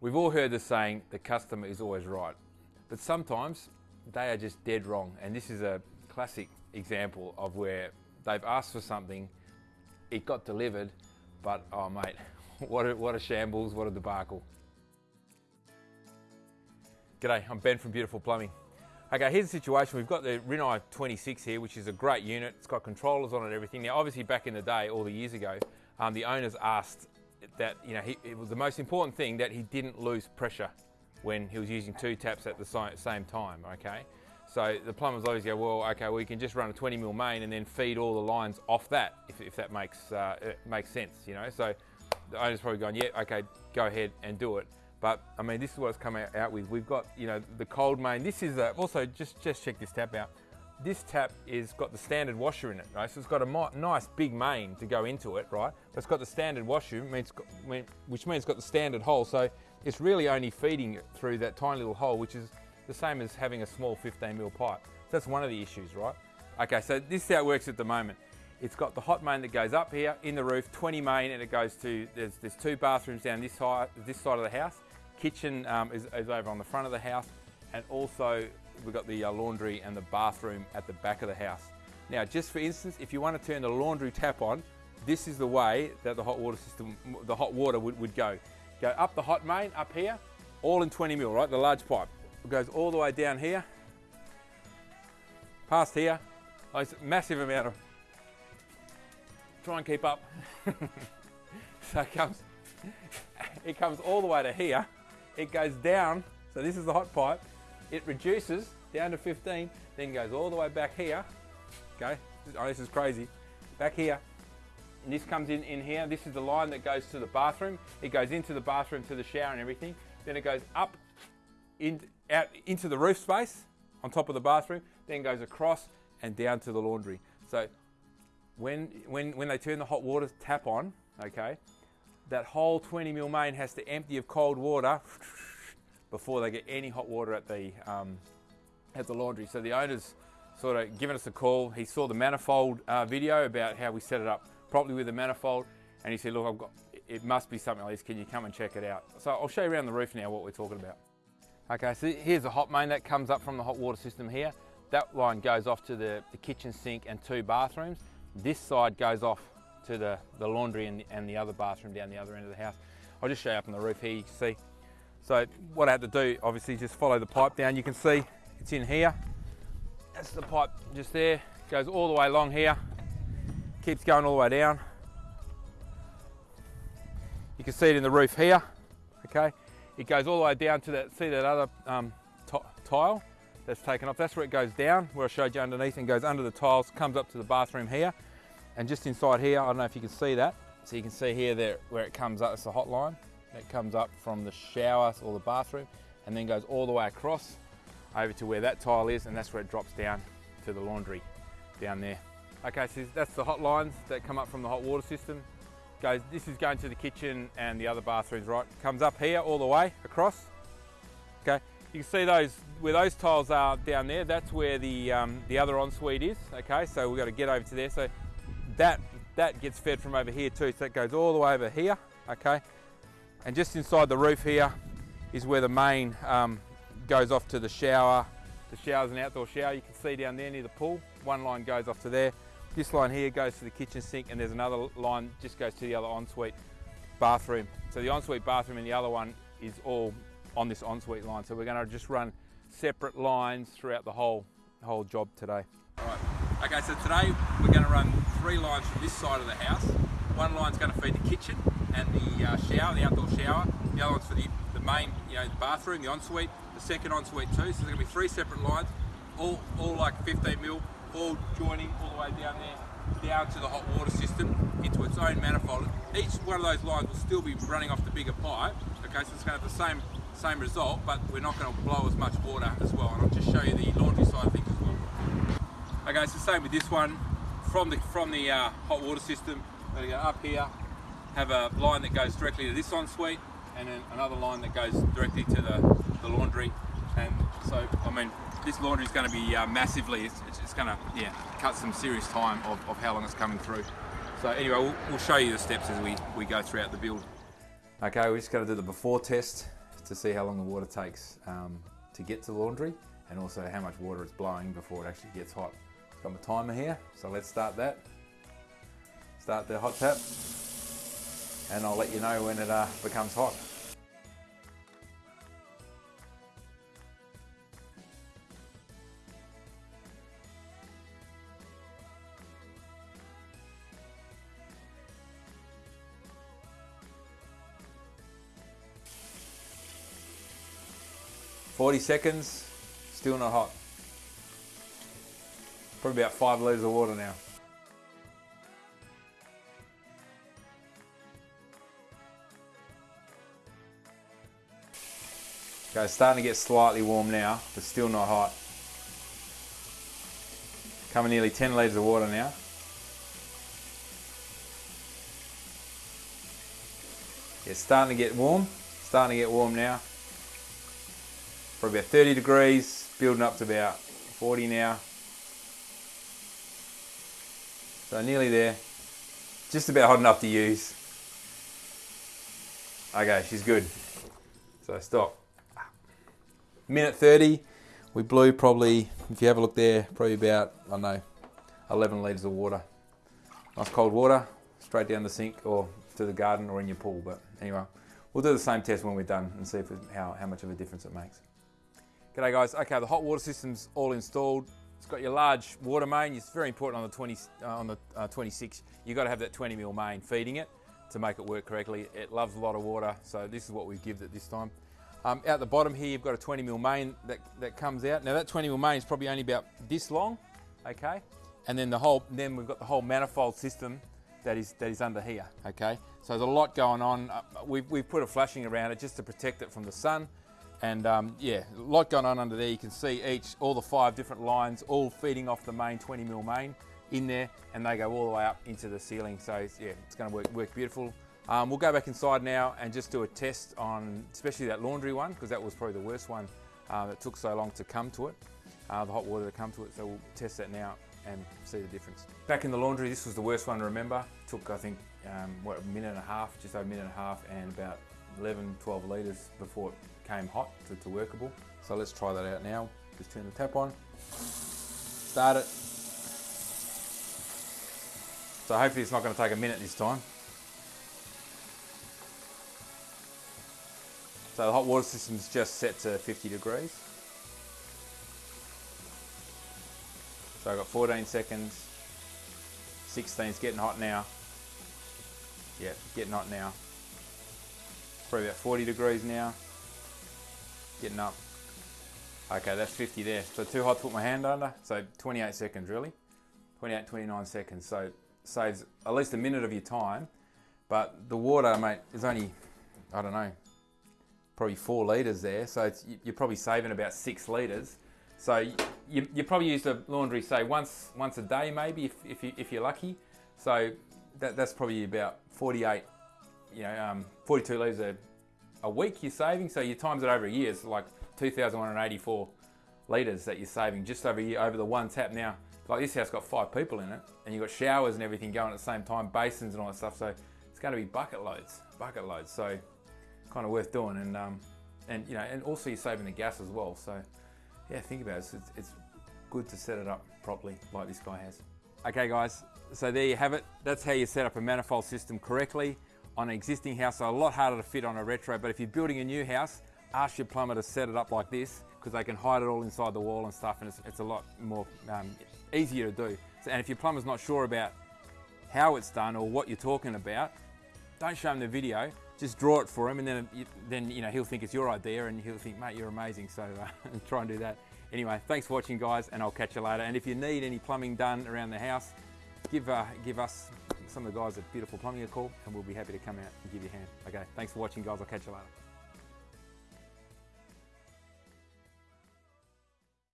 We've all heard the saying, the customer is always right. But sometimes they are just dead wrong. And this is a classic example of where they've asked for something, it got delivered, but oh mate, what a, what a shambles, what a debacle. G'day, I'm Ben from Beautiful Plumbing. Okay, here's the situation. We've got the Rinnai 26 here, which is a great unit. It's got controllers on it everything. Now, obviously back in the day, all the years ago, um, the owners asked that, you know, he, it was the most important thing that he didn't lose pressure when he was using two taps at the same time, okay? So the plumbers always go, well, okay, we can just run a 20 mil main and then feed all the lines off that, if, if that makes, uh, makes sense, you know? So the owner's probably going, yeah, okay, go ahead and do it. But I mean, this is what it's come out with. We've got, you know, the cold main. This is a, also, just, just check this tap out. This tap is got the standard washer in it, right? So it's got a nice big main to go into it, right? But it's got the standard washer, means, which means it's got the standard hole. So it's really only feeding it through that tiny little hole, which is the same as having a small 15 mil pipe. So that's one of the issues, right? Okay, so this is how it works at the moment. It's got the hot main that goes up here in the roof, 20 main, and it goes to, there's, there's two bathrooms down this side, this side of the house. Kitchen um, is, is, over on the front of the house, and also we've got the uh, laundry and the bathroom at the back of the house. Now, just for instance, if you want to turn the laundry tap on, this is the way that the hot water system, the hot water would, would go. Go up the hot main, up here, all in 20 mil, right? The large pipe. It goes all the way down here, past here. Oh, a massive amount of, try and keep up. so it comes, it comes all the way to here. It goes down, so this is the hot pipe. It reduces down to 15, then goes all the way back here. Okay, oh, this is crazy. Back here, and this comes in, in here. This is the line that goes to the bathroom. It goes into the bathroom to the shower and everything. Then it goes up in, out into the roof space on top of the bathroom, then goes across and down to the laundry. So when, when, when they turn the hot water tap on, okay, that whole 20 mil main has to empty of cold water before they get any hot water at the, um, at the laundry. So the owner's sort of given us a call. He saw the manifold uh, video about how we set it up properly with the manifold. And he said, look, I've got, it must be something like this. Can you come and check it out? So I'll show you around the roof now what we're talking about. Okay, so here's the hot main that comes up from the hot water system here. That line goes off to the, the kitchen sink and two bathrooms. This side goes off to the, the laundry and the, and the other bathroom down the other end of the house. I'll just show you up on the roof here, you can see. So what I had to do, obviously, just follow the pipe down. You can see it's in here. That's the pipe just there. Goes all the way along here keeps going all the way down. You can see it in the roof here, okay? It goes all the way down to that, see that other um, tile that's taken off? That's where it goes down, where I showed you underneath and goes under the tiles, comes up to the bathroom here. And just inside here, I don't know if you can see that. So you can see here there where it comes up, it's the hot line. It comes up from the shower or the bathroom and then goes all the way across over to where that tile is and that's where it drops down to the laundry down there. Okay, so that's the hot lines that come up from the hot water system. Goes, this is going to the kitchen and the other bathrooms, right? Comes up here all the way across. Okay, you can see those, where those tiles are down there, that's where the, um, the other ensuite is. Okay, so we've got to get over to there. So that, that gets fed from over here too. So that goes all the way over here, okay? And just inside the roof here is where the main um, goes off to the shower. The shower's an outdoor shower, you can see down there near the pool. One line goes off to there. This line here goes to the kitchen sink and there's another line just goes to the other ensuite bathroom. So the ensuite bathroom and the other one is all on this ensuite line. So we're going to just run separate lines throughout the whole, whole job today. All right. Okay, so today we're going to run three lines from this side of the house. One line's going to feed the kitchen and the uh, shower, the outdoor shower. The other one's for the, the main, you know, the bathroom, the ensuite, the second ensuite too. So there's to be three separate lines, all, all like 15 mil all joining all the way down there, down to the hot water system into its own manifold. Each one of those lines will still be running off the bigger pipe, okay, so it's to have the same same result, but we're not to blow as much water as well. And I'll just show you the laundry side of things as well. Okay, the same with this one. From the from the uh, hot water system, we're to go up here, have a line that goes directly to this ensuite, and then another line that goes directly to the, the laundry. And so, I mean, this laundry is going to be uh, massively, it's, it's, going to yeah, cut some serious time of, of how long it's coming through. So anyway, we'll, we'll show you the steps as we, we go throughout the build. Okay, we're just going to do the before test. to see how long the water takes um, to get to the laundry and also how much water it's blowing before it actually gets hot. Got my timer here, so let's start that. Start the hot tap and I'll let you know when it uh, becomes hot. Forty seconds, still not hot. Probably about five litres of water now. Okay, it's starting to get slightly warm now, but still not hot. Coming nearly 10 litres of water now. It's starting to get warm, starting to get warm now. Probably about 30 degrees, building up to about 40 now. So nearly there. Just about hot enough to use. Okay, she's good. So stop. Minute 30, we blew probably, if you have a look there, probably about, I don't know, 11 litres of water. Nice cold water, straight down the sink or to the garden or in your pool. But anyway, we'll do the same test when we're done and see if it, how, how much of a difference it makes. G'day guys, okay, the hot water system's all installed. It's got your large water main. It's very important on the 20 uh, on the uh, 26. You've got to have that 20 mil main feeding it to make it work correctly. It loves a lot of water, so this is what we've given it this time. Um, out the bottom here, you've got a 20 mil main that, that comes out. Now that 20 mil main is probably only about this long, okay? And then the whole, then we've got the whole manifold system that is that is under here, okay? So there's a lot going on. Uh, we've, we've put a flashing around it just to protect it from the sun. And um, yeah, a lot going on under there. You can see each, all the five different lines, all feeding off the main 20 mil main in there, and they go all the way up into the ceiling. So yeah, it's going to work, work beautiful. Um, we'll go back inside now and just do a test on, especially that laundry one, because that was probably the worst one uh, that took so long to come to it, uh, the hot water to come to it. So we'll test that now and see the difference. Back in the laundry, this was the worst one to remember. Took, I think, um, what, a minute and a half, just over a minute and a half, and about 11, 12 litres before it came hot to, to workable. So let's try that out now. Just turn the tap on, start it. So hopefully it's not going to take a minute this time. So the hot water system is just set to 50 degrees. So I've got 14 seconds, 16 is getting hot now. Yeah, getting hot now. Probably about 40 degrees now getting up. Okay, that's 50 there. So too hot to put my hand under. So 28 seconds really. 28, 29 seconds. So saves at least a minute of your time. But the water, mate, is only, I don't know, probably four litres there. So you're probably saving about six litres. So you, you probably use the laundry, say, once once a day maybe, if, if, you, if you're lucky. So that, that's probably about 48, you know, um, 42 litres a, a week you're saving, so you times it over a year, it's like 2,184 litres that you're saving just over year over the one tap. Now, like this house got five people in it, and you've got showers and everything going at the same time, basins and all that stuff, so it's going to be bucket loads, bucket loads, so kind of worth doing, and um, and you know, and also you're saving the gas as well, so yeah, think about it, it's, it's good to set it up properly like this guy has. Okay guys, so there you have it. That's how you set up a manifold system correctly on an existing house, so a lot harder to fit on a retro, but if you're building a new house, ask your plumber to set it up like this because they can hide it all inside the wall and stuff and it's, it's a lot more um, easier to do. So, and if your plumber's not sure about how it's done or what you're talking about, don't show them the video, just draw it for him and then, then you know, he'll think it's your idea and he'll think, mate, you're amazing, so uh, try and do that. Anyway, thanks for watching guys and I'll catch you later. And if you need any plumbing done around the house, give, uh, give us some of the guys at Beautiful Plumbing a call and we'll be happy to come out and give you a hand. Okay, thanks for watching guys, I'll catch you later.